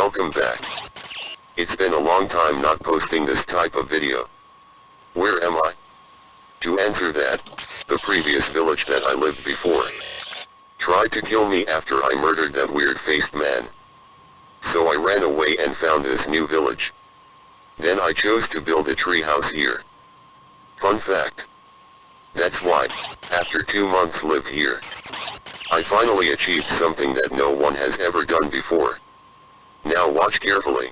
welcome back. It's been a long time not posting this type of video. Where am I? To answer that, the previous village that I lived before. Tried to kill me after I murdered that weird-faced man. So I ran away and found this new village. Then I chose to build a tree house here. Fun fact. That's why, after two months lived here, I finally achieved something that no one has ever done before. Now watch carefully.